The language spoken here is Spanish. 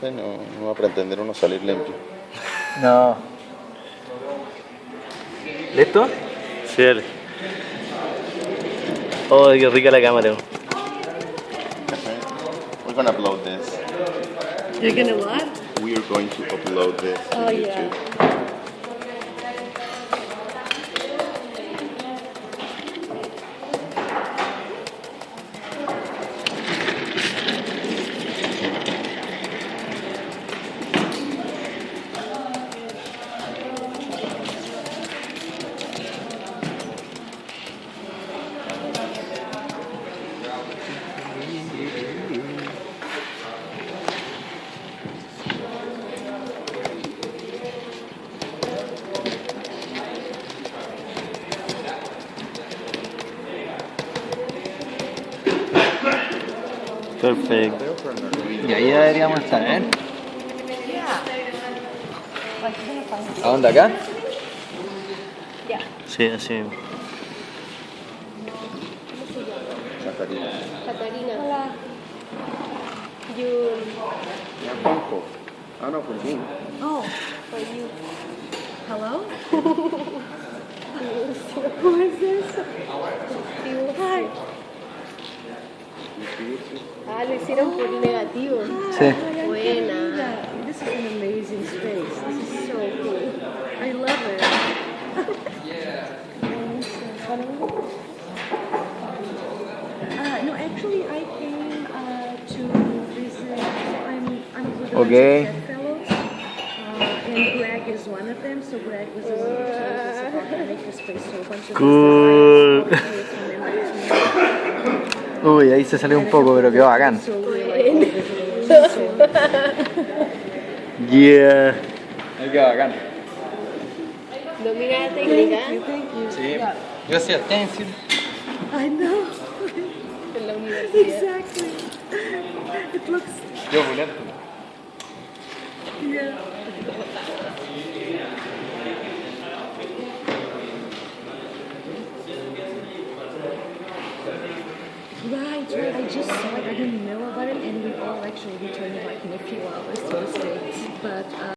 Sí, no, no va a pretender uno salir limpio. No. ¿Listo? Sí, dale. Oh, qué rica la cámara. We're gonna upload this. You're gonna what? We are going to upload this to Oh, yeah. Perfecto. Y ahí deberíamos estar, ¿eh? ¿A dónde acá? Yeah. Sí, así. Catarina. Catarina. Hola. You. Ah, no, por mí. Oh, for you. Hello? Who is this? Hi. Ah, lo hicieron por negativo. Sí. Buena. This is an amazing space. This is so cool. I love it. Uh, no, actually, I came uh, to visit. I'm, I'm with the Okay. Fellows, uh, and Greg is one of them. So Greg was the one who told us about the makerspace. So a bunch of Cool. Uy, ahí se salió un poco, pero quedó bacán. Yeah. Ahí quedó bacán. Domina la técnica. Sí. Yo hacía stencil. I know. En la universidad. Exactly. It looks. Yo pulento. Yeah. Right, right. I just saw it. I didn't know